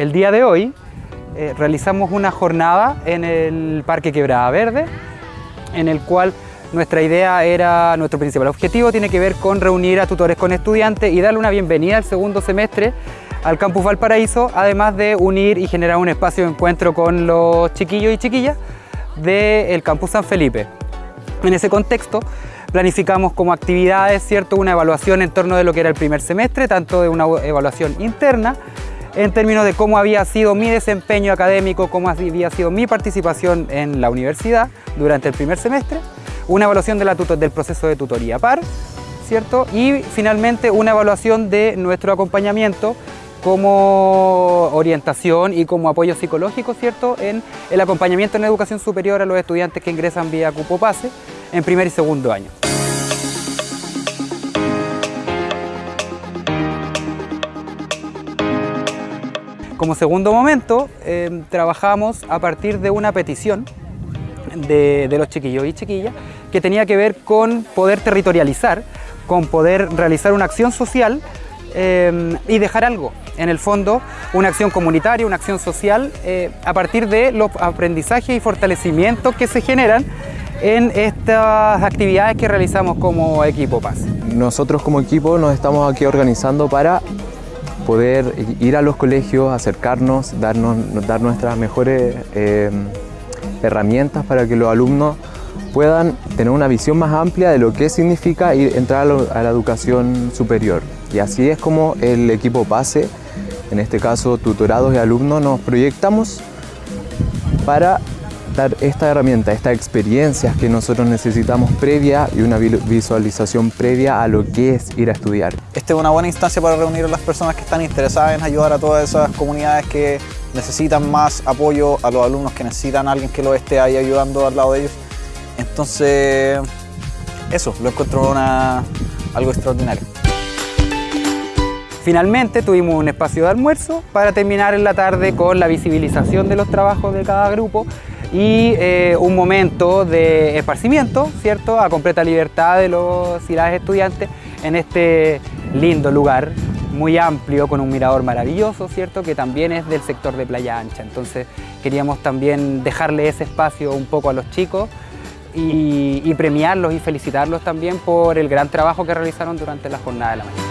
El día de hoy eh, realizamos una jornada en el Parque Quebrada Verde, en el cual nuestra idea era, nuestro principal objetivo tiene que ver con reunir a tutores con estudiantes y darle una bienvenida al segundo semestre al Campus Valparaíso, además de unir y generar un espacio de encuentro con los chiquillos y chiquillas del Campus San Felipe. En ese contexto, planificamos como actividades, ¿cierto? una evaluación en torno de lo que era el primer semestre, tanto de una evaluación interna, en términos de cómo había sido mi desempeño académico, cómo había sido mi participación en la universidad durante el primer semestre, una evaluación del proceso de tutoría par, ¿cierto? y finalmente una evaluación de nuestro acompañamiento como orientación y como apoyo psicológico, ¿cierto? En el acompañamiento en educación superior a los estudiantes que ingresan vía Cupo Pase en primer y segundo año. Como segundo momento, em, trabajamos a partir de una petición de, los chiquillos y chiquillas que tenía que ver con poder territorializar, con poder realizar una acción social eh, y dejar algo. En el fondo, una acción comunitaria, una acción social, eh, a partir de los aprendizajes y fortalecimientos que se generan en estas actividades que realizamos como equipo Paz. Nosotros como equipo nos estamos aquí organizando para poder ir a los colegios, acercarnos, darnos, dar nuestras mejores eh, herramientas para que los alumnos puedan tener una visión más amplia de lo que significa ir, entrar a, la educación superior. Y así es como el equipo PASE, en este caso tutorados y alumnos, nos proyectamos para dar esta herramienta, estas experiencias que nosotros necesitamos previa y una visualización previa a lo que es ir a estudiar. Esta es una buena instancia para reunir a las personas que están interesadas en ayudar a todas esas comunidades que necesitan más apoyo, a los alumnos que necesitan a alguien que los esté ahí ayudando al lado de ellos. Entonces, eso, lo encuentro algo extraordinario. Finalmente tuvimos un espacio de almuerzo para terminar en la tarde con la visibilización de los trabajos de cada grupo y eh, un momento de esparcimiento, ¿cierto? A completa libertad de los y estudiantes en este lindo lugar, muy amplio, con un mirador maravilloso, ¿cierto? Que también es del sector de Playa Ancha. Entonces queríamos también dejarle ese espacio un poco a los chicos y premiarlos y felicitarlos también por el gran trabajo que realizaron durante la jornada de la mañana.